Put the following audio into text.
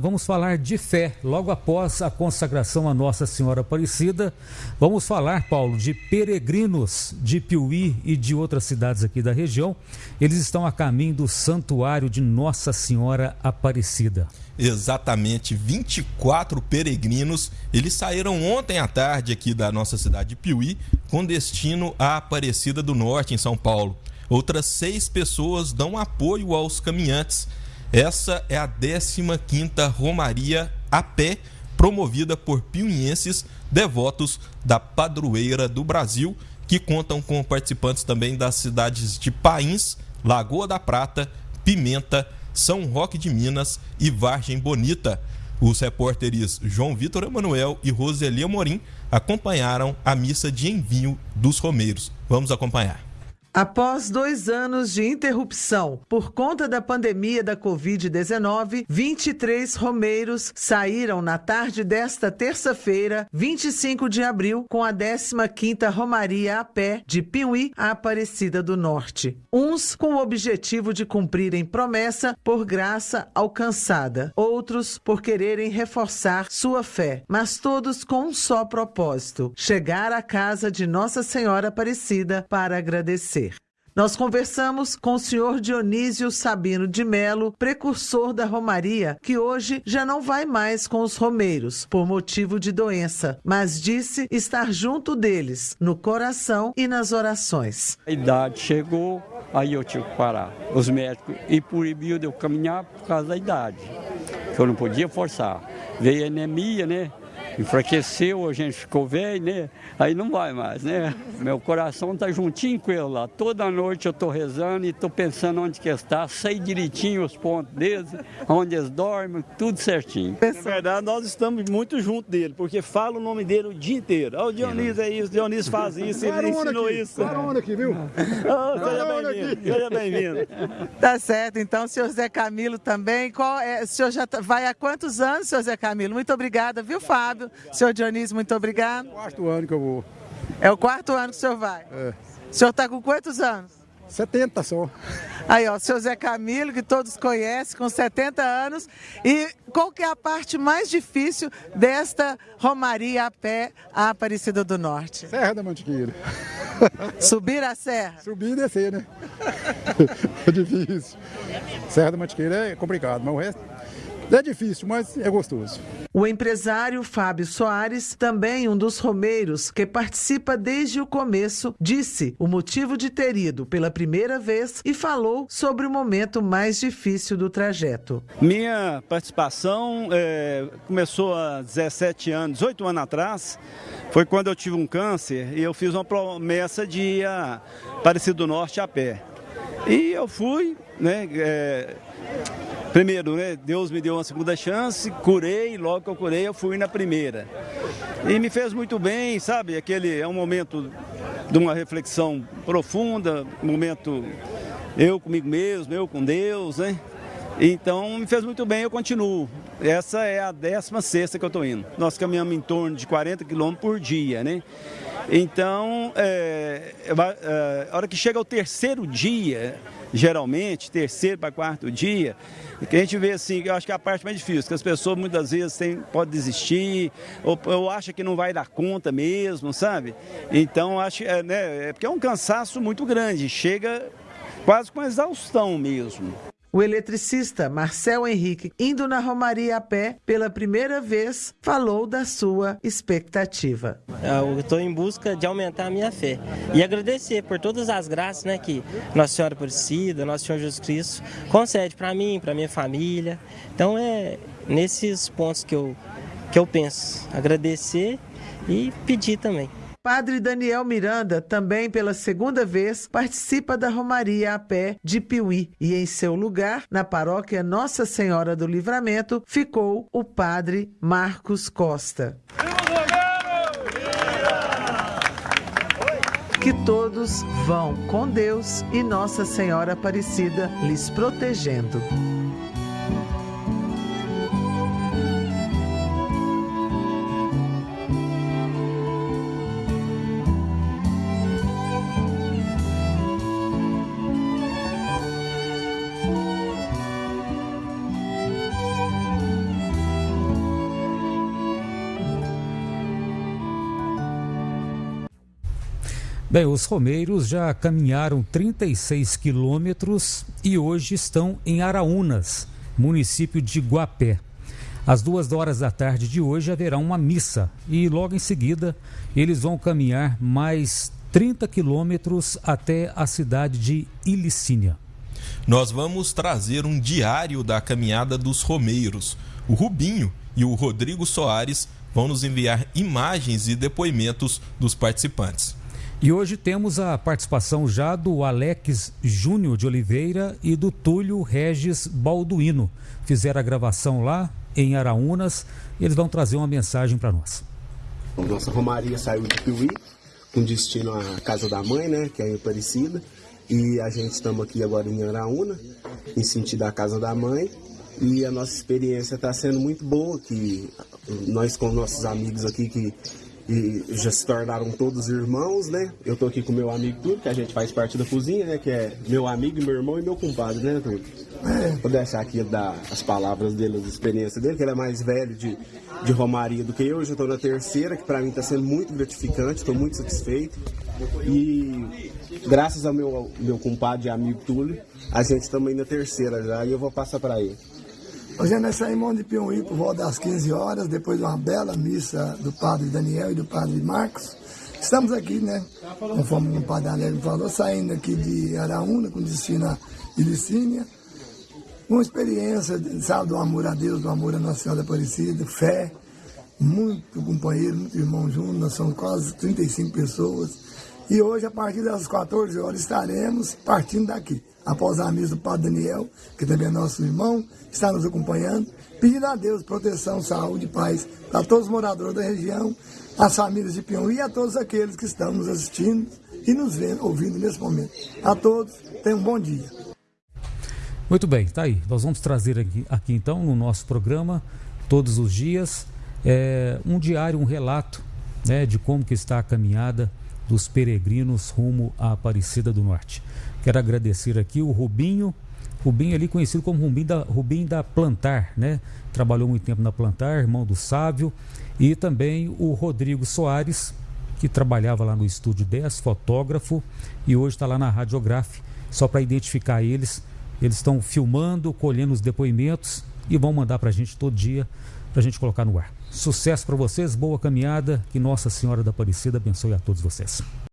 Vamos falar de fé. Logo após a consagração a Nossa Senhora Aparecida, vamos falar, Paulo, de peregrinos de Piuí e de outras cidades aqui da região. Eles estão a caminho do Santuário de Nossa Senhora Aparecida. Exatamente, 24 peregrinos. Eles saíram ontem à tarde aqui da nossa cidade de Piuí, com destino à Aparecida do Norte, em São Paulo. Outras seis pessoas dão apoio aos caminhantes essa é a 15ª Romaria a pé, promovida por piuienses devotos da Padroeira do Brasil, que contam com participantes também das cidades de Pains, Lagoa da Prata, Pimenta, São Roque de Minas e Vargem Bonita. Os repórteres João Vitor Emanuel e Roseli Amorim acompanharam a missa de envio dos romeiros. Vamos acompanhar. Após dois anos de interrupção por conta da pandemia da Covid-19, 23 romeiros saíram na tarde desta terça-feira, 25 de abril, com a 15ª Romaria a pé de Piuí a Aparecida do Norte. Uns com o objetivo de cumprirem promessa por graça alcançada, outros por quererem reforçar sua fé, mas todos com um só propósito: chegar à casa de Nossa Senhora Aparecida para agradecer. Nós conversamos com o senhor Dionísio Sabino de Melo, precursor da Romaria, que hoje já não vai mais com os romeiros por motivo de doença, mas disse estar junto deles, no coração e nas orações. A idade chegou, aí eu tive que parar. Os médicos e proibiu de eu caminhar por causa da idade, que eu não podia forçar. Veio anemia, né? Enfraqueceu, a gente ficou velho, né? Aí não vai mais, né? Meu coração tá juntinho com ele lá. Toda noite eu tô rezando e tô pensando onde que está, sei direitinho os pontos deles, onde eles dormem, tudo certinho. Na verdade, nós estamos muito junto dele, porque fala o nome dele o dia inteiro. Ah, o Dionísio é isso, o Dionísio faz isso, ele ensinou aqui, isso. Carona aqui, viu? Oh, seja bem-vindo, seja bem-vindo. Tá certo, então, senhor Zé Camilo também. Qual é, o senhor já tá, vai há quantos anos, senhor Zé Camilo? Muito obrigada, viu, Fábio? Obrigado. Senhor Dionísio, muito obrigado. É o quarto ano que eu vou. É o quarto ano que o senhor vai? É. O senhor está com quantos anos? 70 só. Aí, ó, o seu Zé Camilo, que todos conhecem, com 70 anos. E qual que é a parte mais difícil desta romaria a pé à Aparecida do Norte? Serra da Mantiqueira. Subir a serra? Subir e descer, né? é difícil. Serra da Mantiqueira é complicado, mas o resto é difícil, mas é gostoso. O empresário Fábio Soares, também um dos romeiros que participa desde o começo, disse o motivo de ter ido pela primeira vez e falou sobre o momento mais difícil do trajeto. Minha participação é, começou há 17 anos, 18 anos atrás. Foi quando eu tive um câncer e eu fiz uma promessa de ir a Aparecido do Norte a pé. E eu fui, né? É, Primeiro, né, Deus me deu uma segunda chance, curei, logo que eu curei eu fui na primeira. E me fez muito bem, sabe? Aquele é um momento de uma reflexão profunda, momento eu comigo mesmo, eu com Deus, né? Então me fez muito bem, eu continuo. Essa é a 16 sexta que eu estou indo. Nós caminhamos em torno de 40 quilômetros por dia, né? Então, é, é, a hora que chega o terceiro dia, geralmente, terceiro para quarto dia, que a gente vê assim, eu acho que é a parte mais difícil, que as pessoas muitas vezes podem desistir, ou, ou acham que não vai dar conta mesmo, sabe? Então, acho é, né, é porque é um cansaço muito grande, chega quase com exaustão mesmo. O eletricista Marcel Henrique, indo na Romaria a pé pela primeira vez, falou da sua expectativa. Eu estou em busca de aumentar a minha fé e agradecer por todas as graças né, que Nossa Senhora Aparecida, Nosso Senhor Jesus Cristo concede para mim, para minha família. Então é nesses pontos que eu, que eu penso. Agradecer e pedir também. Padre Daniel Miranda, também pela segunda vez, participa da Romaria a pé de Piuí e em seu lugar, na paróquia Nossa Senhora do Livramento, ficou o Padre Marcos Costa. Que todos vão com Deus e Nossa Senhora Aparecida lhes protegendo. Bem, os romeiros já caminharam 36 quilômetros e hoje estão em Araúnas, município de Guapé. Às duas horas da tarde de hoje haverá uma missa e logo em seguida eles vão caminhar mais 30 quilômetros até a cidade de Ilicínia. Nós vamos trazer um diário da caminhada dos romeiros. O Rubinho e o Rodrigo Soares vão nos enviar imagens e depoimentos dos participantes. E hoje temos a participação já do Alex Júnior de Oliveira e do Túlio Regis Balduino. Fizeram a gravação lá em Araúnas. Eles vão trazer uma mensagem para nós. Nossa Romaria saiu de Piuí, com destino à Casa da Mãe, né, que é em Aparecida. E a gente estamos aqui agora em Araúna, em sentido da Casa da Mãe. E a nossa experiência está sendo muito boa, que nós com nossos amigos aqui que e já se tornaram todos irmãos, né? Eu tô aqui com meu amigo Túlio, que a gente faz parte da cozinha, né? Que é meu amigo, meu irmão e meu compadre, né, Túlio? Vou deixar aqui dar as palavras dele, as experiências dele, que ele é mais velho de, de Romaria do que eu. Eu já tô na terceira, que para mim tá sendo muito gratificante, estou muito satisfeito. E graças ao meu, meu compadre e amigo Túlio, a gente também na terceira já, e eu vou passar para ele. Hoje nós saímos de Piauí por volta das 15 horas, depois de uma bela missa do padre Daniel e do padre Marcos. Estamos aqui, né, conforme o padre Alegre falou, saindo aqui de Araúna, com destino a Ilicínia. Uma experiência, sabe, do amor a Deus, do amor a Nossa Senhora Aparecida, fé, muito companheiro, muito irmão junto, nós somos quase 35 pessoas. E hoje, a partir das 14 horas, estaremos partindo daqui após a missa do Padre Daniel, que também é nosso irmão, está nos acompanhando, pedindo a Deus proteção, saúde e paz para todos os moradores da região, as famílias de Pião e a todos aqueles que estão nos assistindo e nos vendo, ouvindo nesse momento. A todos, tenham um bom dia. Muito bem, tá aí. Nós vamos trazer aqui, aqui então no nosso programa, todos os dias, é, um diário, um relato né, de como que está a caminhada dos peregrinos rumo à Aparecida do Norte. Quero agradecer aqui o Rubinho, Rubinho ali conhecido como Rubinho da, Rubinho da Plantar, né? Trabalhou muito tempo na Plantar, irmão do Sávio, e também o Rodrigo Soares, que trabalhava lá no Estúdio 10, fotógrafo, e hoje está lá na Radiograf, só para identificar eles. Eles estão filmando, colhendo os depoimentos e vão mandar para a gente todo dia, para a gente colocar no ar. Sucesso para vocês, boa caminhada, que Nossa Senhora da Aparecida abençoe a todos vocês.